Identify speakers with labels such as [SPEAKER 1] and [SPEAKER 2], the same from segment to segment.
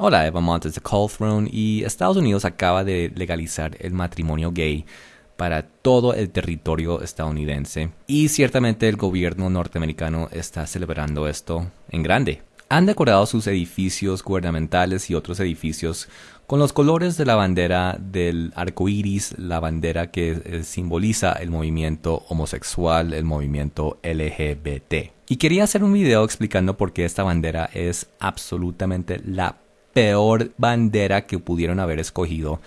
[SPEAKER 1] Hola, Eva Montes de Call Throne y Estados Unidos acaba de legalizar el matrimonio gay para todo el territorio estadounidense y ciertamente el gobierno norteamericano está celebrando esto en grande. Han decorado sus edificios gubernamentales y otros edificios con los colores de la bandera del arco iris, la bandera que eh, simboliza el movimiento homosexual, el movimiento LGBT. Y quería hacer un video explicando por qué esta bandera es absolutamente la peor bandera que pudieron haber escogido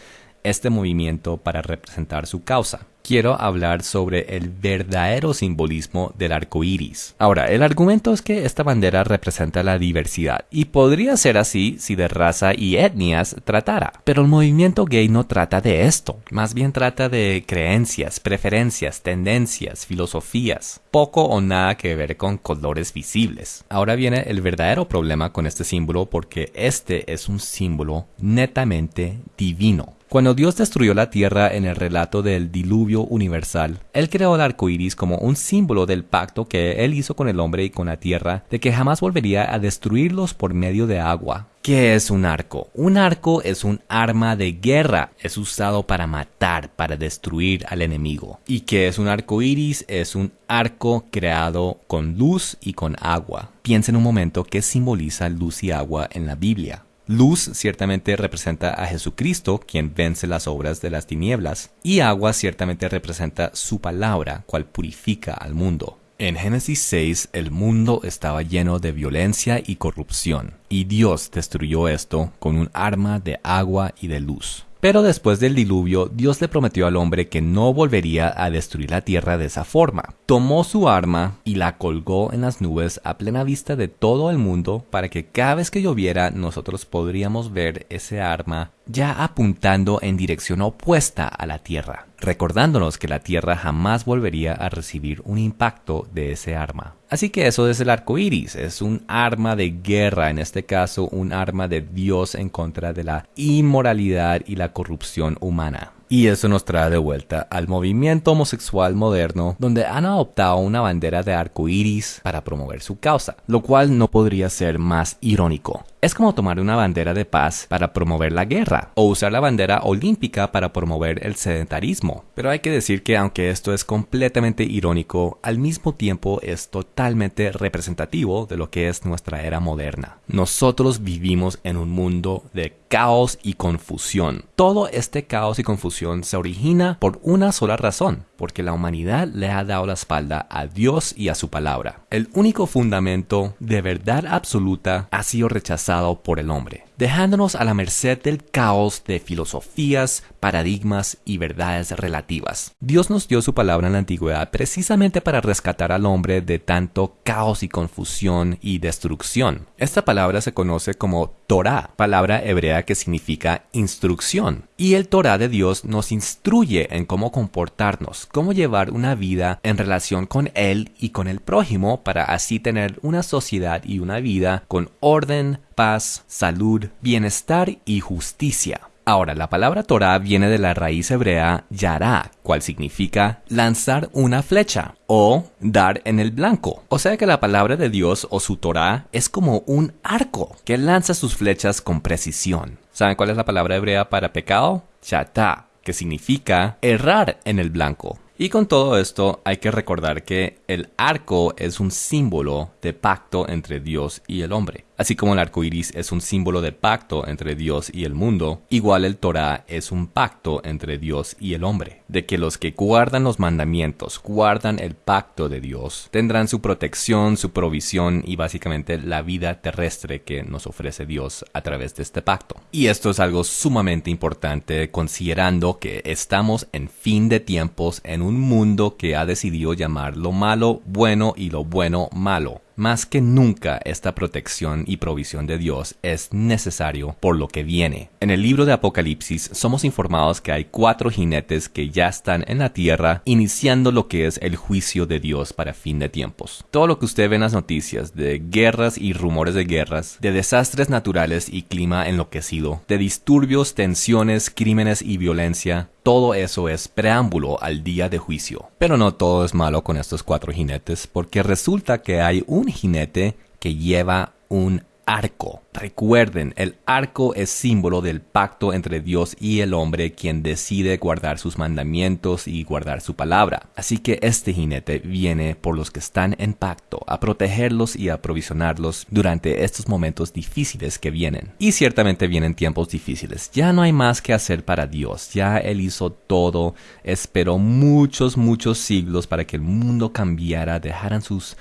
[SPEAKER 1] este movimiento para representar su causa quiero hablar sobre el verdadero simbolismo del arco iris. Ahora, el argumento es que esta bandera representa la diversidad, y podría ser así si de raza y etnias tratara. Pero el movimiento gay no trata de esto, más bien trata de creencias, preferencias, tendencias, filosofías, poco o nada que ver con colores visibles. Ahora viene el verdadero problema con este símbolo porque este es un símbolo netamente divino. Cuando Dios destruyó la tierra en el relato del diluvio universal, Él creó el arco iris como un símbolo del pacto que Él hizo con el hombre y con la tierra, de que jamás volvería a destruirlos por medio de agua. ¿Qué es un arco? Un arco es un arma de guerra, es usado para matar, para destruir al enemigo. ¿Y qué es un arco iris? Es un arco creado con luz y con agua. Piensa en un momento qué simboliza luz y agua en la Biblia. Luz ciertamente representa a Jesucristo, quien vence las obras de las tinieblas, y agua ciertamente representa su palabra, cual purifica al mundo. En Génesis 6 el mundo estaba lleno de violencia y corrupción, y Dios destruyó esto con un arma de agua y de luz. Pero después del diluvio, Dios le prometió al hombre que no volvería a destruir la tierra de esa forma. Tomó su arma y la colgó en las nubes a plena vista de todo el mundo para que cada vez que lloviera nosotros podríamos ver ese arma ya apuntando en dirección opuesta a la Tierra, recordándonos que la Tierra jamás volvería a recibir un impacto de ese arma. Así que eso es el arco iris, es un arma de guerra, en este caso un arma de Dios en contra de la inmoralidad y la corrupción humana. Y eso nos trae de vuelta al movimiento homosexual moderno, donde han adoptado una bandera de arco iris para promover su causa, lo cual no podría ser más irónico. Es como tomar una bandera de paz para promover la guerra, o usar la bandera olímpica para promover el sedentarismo. Pero hay que decir que aunque esto es completamente irónico, al mismo tiempo es totalmente representativo de lo que es nuestra era moderna. Nosotros vivimos en un mundo de caos y confusión. Todo este caos y confusión se origina por una sola razón, porque la humanidad le ha dado la espalda a Dios y a su palabra. El único fundamento de verdad absoluta ha sido rechazado por el hombre dejándonos a la merced del caos de filosofías, paradigmas y verdades relativas. Dios nos dio su palabra en la antigüedad precisamente para rescatar al hombre de tanto caos y confusión y destrucción. Esta palabra se conoce como Torah, palabra hebrea que significa instrucción. Y el Torah de Dios nos instruye en cómo comportarnos, cómo llevar una vida en relación con Él y con el prójimo para así tener una sociedad y una vida con orden, paz, salud, bienestar y justicia. Ahora, la palabra Torah viene de la raíz hebrea yara, cual significa lanzar una flecha o dar en el blanco. O sea que la palabra de Dios o su Torah es como un arco que lanza sus flechas con precisión. ¿Saben cuál es la palabra hebrea para pecado? Chata, que significa errar en el blanco. Y con todo esto hay que recordar que el arco es un símbolo de pacto entre Dios y el hombre. Así como el arco iris es un símbolo de pacto entre Dios y el mundo, igual el Torah es un pacto entre Dios y el hombre, de que los que guardan los mandamientos, guardan el pacto de Dios, tendrán su protección, su provisión y básicamente la vida terrestre que nos ofrece Dios a través de este pacto. Y esto es algo sumamente importante considerando que estamos en fin de tiempos en un mundo que ha decidido llamar lo malo bueno y lo bueno malo más que nunca esta protección y provisión de Dios es necesario por lo que viene. En el libro de Apocalipsis somos informados que hay cuatro jinetes que ya están en la tierra iniciando lo que es el juicio de Dios para fin de tiempos. Todo lo que usted ve en las noticias de guerras y rumores de guerras, de desastres naturales y clima enloquecido, de disturbios, tensiones, crímenes y violencia, todo eso es preámbulo al día de juicio. Pero no todo es malo con estos cuatro jinetes, porque resulta que hay un jinete que lleva un arco. Recuerden, el arco es símbolo del pacto entre Dios y el hombre quien decide guardar sus mandamientos y guardar su palabra. Así que este jinete viene por los que están en pacto, a protegerlos y a provisionarlos durante estos momentos difíciles que vienen. Y ciertamente vienen tiempos difíciles. Ya no hay más que hacer para Dios. Ya Él hizo todo, esperó muchos, muchos siglos para que el mundo cambiara, dejaran sus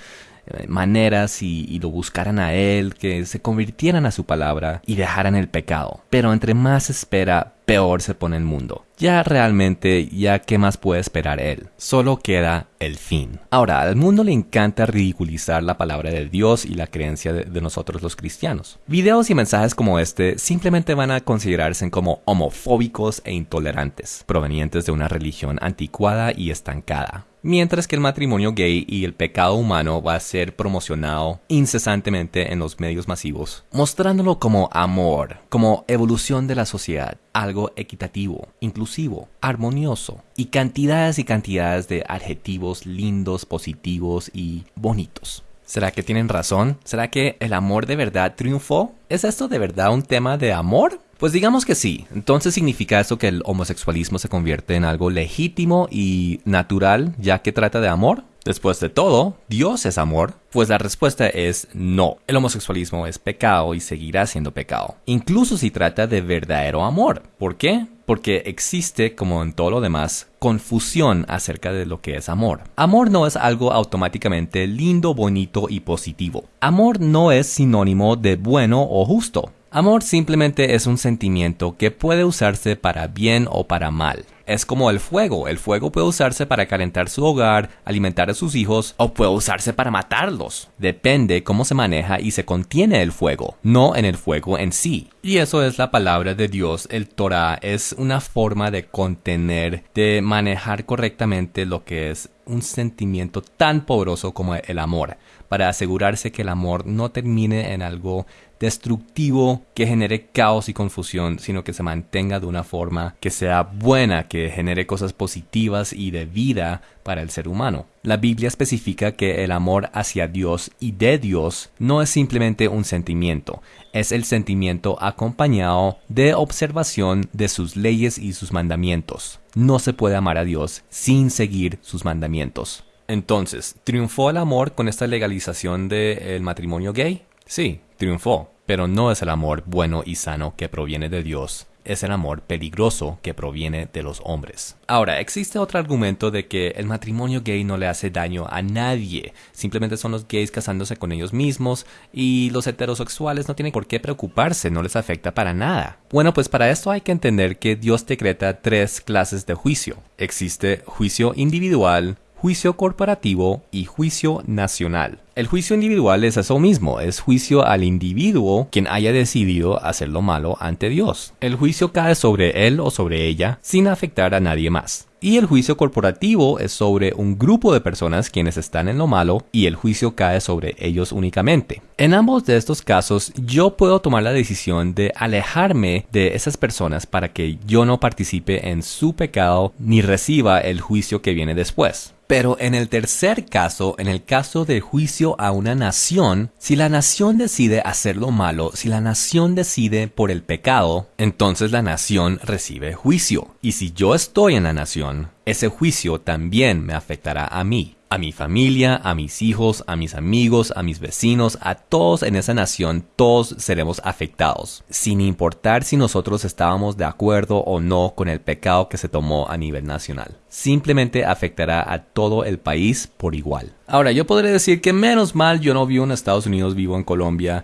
[SPEAKER 1] maneras y, lo buscaran a Él, que se convirtieran a su palabra y dejaran el pecado. Pero entre más espera, peor se pone el mundo. Ya realmente, ya qué más puede esperar él. Solo queda el fin. Ahora, al mundo le encanta ridiculizar la palabra de Dios y la creencia de, de, nosotros los cristianos. Videos y mensajes como este simplemente van a considerarse como homofóbicos e intolerantes, provenientes de una religión anticuada y estancada mientras que el matrimonio gay y el pecado humano va a ser promocionado incesantemente en los medios masivos, mostrándolo como amor, como evolución de la sociedad, algo equitativo, inclusivo, armonioso, y cantidades y cantidades de adjetivos lindos, positivos y bonitos. ¿Será que tienen razón? ¿Será que el amor de verdad triunfó? ¿Es esto de verdad un tema de amor? Pues digamos que sí. Entonces significa eso que el homosexualismo se convierte en algo legítimo y natural ya que trata de amor. Después de todo, Dios es amor. Pues la respuesta es no. El homosexualismo es pecado y seguirá siendo pecado. Incluso si trata de verdadero amor. ¿Por qué? Porque existe, como en todo lo demás, confusión acerca de lo que es amor. Amor no es algo automáticamente lindo, bonito y positivo. Amor no es sinónimo de bueno o justo. Amor simplemente es un sentimiento que puede usarse para bien o para mal. Es como el fuego. El fuego puede usarse para calentar su hogar, alimentar a sus hijos o puede usarse para matarlos. Depende cómo se maneja y se contiene el fuego, no en el fuego en sí. Y eso es la palabra de Dios. El Torah es una forma de contener, de manejar correctamente lo que es un sentimiento tan poderoso como el amor, para asegurarse que el amor no termine en algo destructivo que genere caos y confusión, sino que se mantenga de una forma que sea buena, que genere cosas positivas y de vida para el ser humano. La Biblia especifica que el amor hacia Dios y de Dios no es simplemente un sentimiento, es el sentimiento acompañado de observación de sus leyes y sus mandamientos. No se puede amar a Dios sin seguir sus mandamientos. Entonces, ¿triunfó el amor con esta legalización del matrimonio gay? Sí, triunfó, pero no es el amor bueno y sano que proviene de Dios, es el amor peligroso que proviene de los hombres. Ahora, existe otro argumento de que el matrimonio gay no le hace daño a nadie, simplemente son los gays casándose con ellos mismos y los heterosexuales no tienen por qué preocuparse, no les afecta para nada. Bueno, pues para esto hay que entender que Dios decreta tres clases de juicio. Existe juicio individual, juicio corporativo y juicio nacional. El juicio individual es eso mismo, es juicio al individuo quien haya decidido hacer lo malo ante Dios. El juicio cae sobre él o sobre ella sin afectar a nadie más. Y el juicio corporativo es sobre un grupo de personas quienes están en lo malo y el juicio cae sobre ellos únicamente. En ambos de estos casos yo puedo tomar la decisión de alejarme de esas personas para que yo no participe en su pecado ni reciba el juicio que viene después. Pero en el tercer caso, en el caso de juicio a una nación, si la nación decide hacer lo malo, si la nación decide por el pecado, entonces la nación recibe juicio. Y si yo estoy en la nación, ese juicio también me afectará a mí a mi familia, a mis hijos, a mis amigos, a mis vecinos, a todos en esa nación, todos seremos afectados, sin importar si nosotros estábamos de acuerdo o no con el pecado que se tomó a nivel nacional. Simplemente afectará a todo el país por igual. Ahora, yo podré decir que menos mal yo no vivo en Estados Unidos, vivo en Colombia.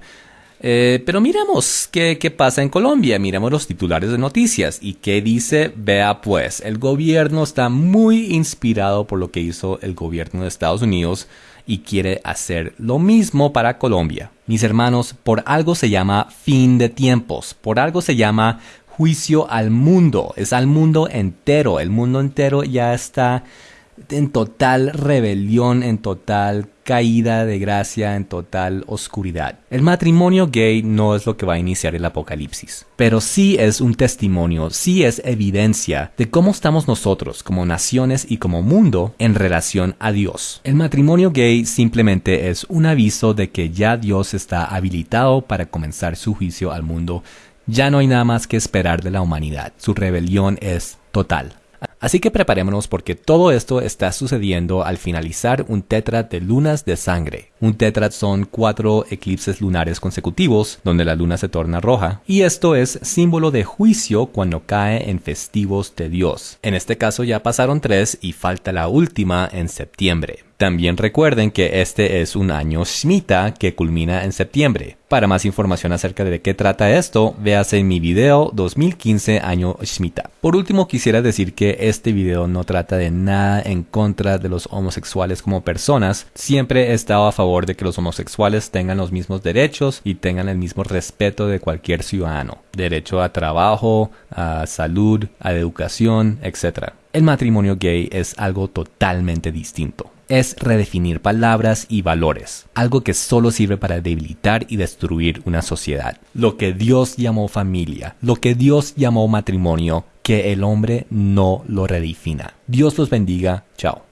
[SPEAKER 1] Eh, pero miremos qué, qué, pasa en Colombia, miremos los titulares de noticias. Y qué dice, vea pues, el gobierno está muy inspirado por lo que hizo el gobierno de Estados Unidos y quiere hacer lo mismo para Colombia. Mis hermanos, por algo se llama fin de tiempos, por algo se llama juicio al mundo, es al mundo entero, el mundo entero ya está en total rebelión, en total caída de gracia en total oscuridad. El matrimonio gay no es lo que va a iniciar el apocalipsis, pero sí es un testimonio, sí es evidencia de cómo estamos nosotros como naciones y como mundo en relación a Dios. El matrimonio gay simplemente es un aviso de que ya Dios está habilitado para comenzar su juicio al mundo. Ya no hay nada más que esperar de la humanidad. Su rebelión es total. Así que preparémonos porque todo esto está sucediendo al finalizar un tetra de lunas de sangre. Un tetra son cuatro eclipses lunares consecutivos donde la luna se torna roja y esto es símbolo de juicio cuando cae en festivos de Dios. En este caso ya pasaron tres y falta la última en septiembre. También recuerden que este es un año Shemitah que culmina en septiembre. Para más información acerca de qué trata esto, véase en mi video 2015 año Shemitah. Por último, quisiera decir que este video no trata de nada en contra de los homosexuales como personas. Siempre he estado a favor de que los homosexuales tengan los mismos derechos y tengan el mismo respeto de cualquier ciudadano. Derecho a trabajo, a salud, a educación, etc. El matrimonio gay es algo totalmente distinto es redefinir palabras y valores, algo que solo sirve para debilitar y destruir una sociedad. Lo que Dios llamó familia, lo que Dios llamó matrimonio, que el hombre no lo redefina. Dios los bendiga. Chao.